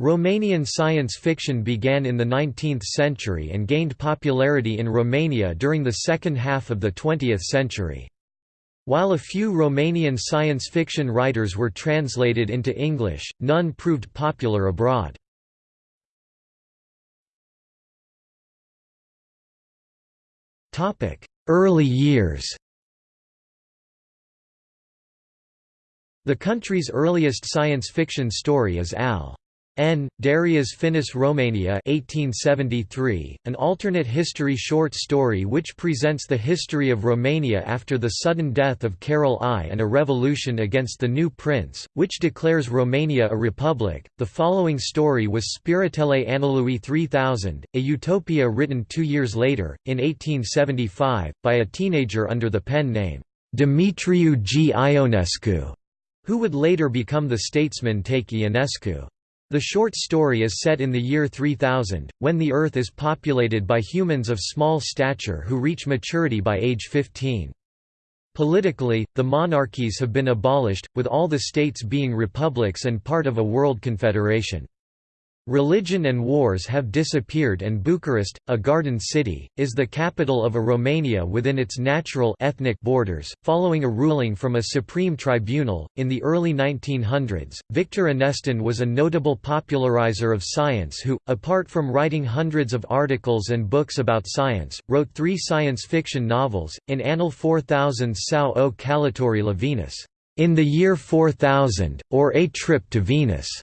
Romanian science fiction began in the 19th century and gained popularity in Romania during the second half of the 20th century. While a few Romanian science fiction writers were translated into English, none proved popular abroad. Early years The country's earliest science fiction story is Al. N. Dariu's Finis Romania 1873, an alternate history short story which presents the history of Romania after the sudden death of Carol I and a revolution against the new prince, which declares Romania a republic. The following story was Spiritele Anului 3000, a utopia written two years later, in 1875, by a teenager under the pen name Demetriu G. Ionescu, who would later become the statesman Take Ionescu. The short story is set in the year 3000, when the Earth is populated by humans of small stature who reach maturity by age 15. Politically, the monarchies have been abolished, with all the states being republics and part of a world confederation. Religion and wars have disappeared and Bucharest, a garden city, is the capital of a Romania within its natural ethnic borders, following a ruling from a supreme tribunal. In the early 1900s, Victor Anestin was a notable popularizer of science who, apart from writing hundreds of articles and books about science, wrote three science fiction novels, in Anul 4000 Sau o Călătorie la Venus, in the year 4000, or A Trip to Venus.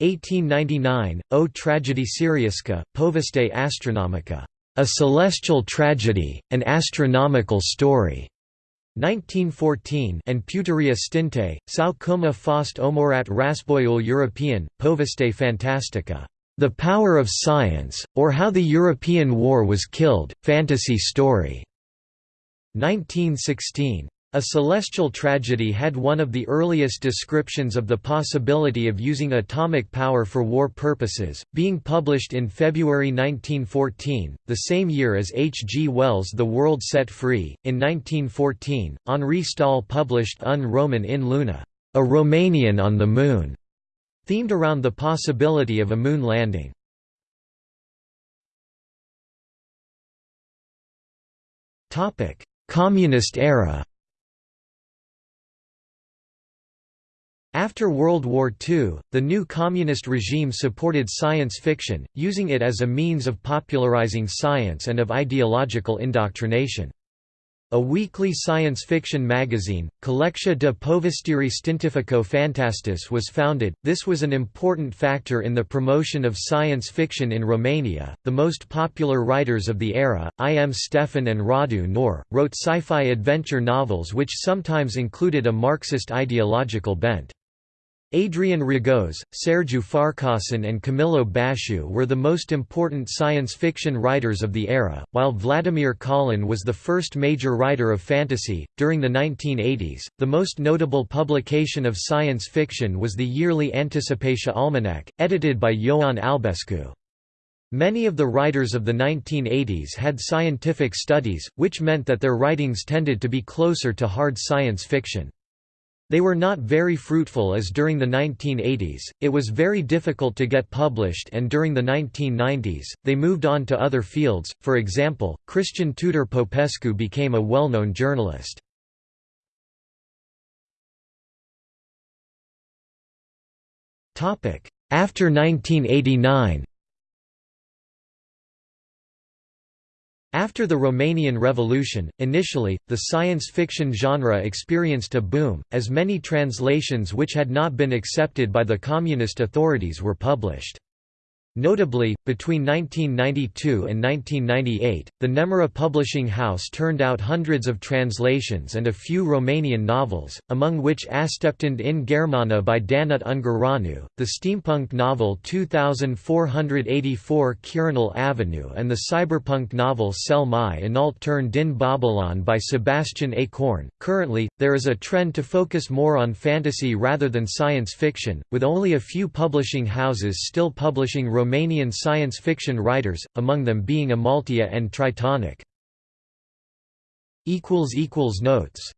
1899, O Tragedie Siriusca, Poveste Astronomica, A Celestial Tragedy, an Astronomical Story, 1914 and Puteria Stinte, Sau cum a fost omorat Raspoiul European, Poveste Fantastica, The Power of Science, or How the European War Was Killed, Fantasy Story, 1916. A Celestial Tragedy had one of the earliest descriptions of the possibility of using atomic power for war purposes, being published in February 1914, the same year as H. G. Wells' The World Set Free. In 1914, Henri Stahl published Un Roman in Luna, a Romanian on the Moon, themed around the possibility of a moon landing. Communist era After World War II, the new communist regime supported science fiction, using it as a means of popularizing science and of ideological indoctrination. A weekly science fiction magazine, Collectia de Povestiri Stintifico Fantastis was founded. This was an important factor in the promotion of science fiction in Romania. The most popular writers of the era, I. M. Stefan and Radu Nor, wrote sci-fi adventure novels which sometimes included a Marxist ideological bent. Adrian Rogoz, Sergiu Farcasan and Camillo Baciu were the most important science fiction writers of the era, while Vladimir Colin was the first major writer of fantasy. During the 1980s, the most notable publication of science fiction was the yearly Anticipatia Almanac, edited by Ioan Albescu. Many of the writers of the 1980s had scientific studies, which meant that their writings tended to be closer to hard science fiction. They were not very fruitful as during the 1980s, it was very difficult to get published and during the 1990s, they moved on to other fields, for example, Cristian Tudor Popescu became a well-known journalist. After 1989 After the Romanian Revolution, initially, the science fiction genre experienced a boom, as many translations which had not been accepted by the communist authorities were published. Notably, between 1992 and 1998, the Nemira Publishing House turned out hundreds of translations and a few Romanian novels, among which Asteptand in Germana by Danut Ungureanu, the steampunk novel 2484 Quirinal Avenue and the cyberpunk novel Cel mai înalt turn din Babylon by Sebastian A. Corn. Currently, there is a trend to focus more on fantasy rather than science fiction, with only a few publishing houses still publishing Romanian science fiction writers, among them being Amaltea and Tritonic. Notes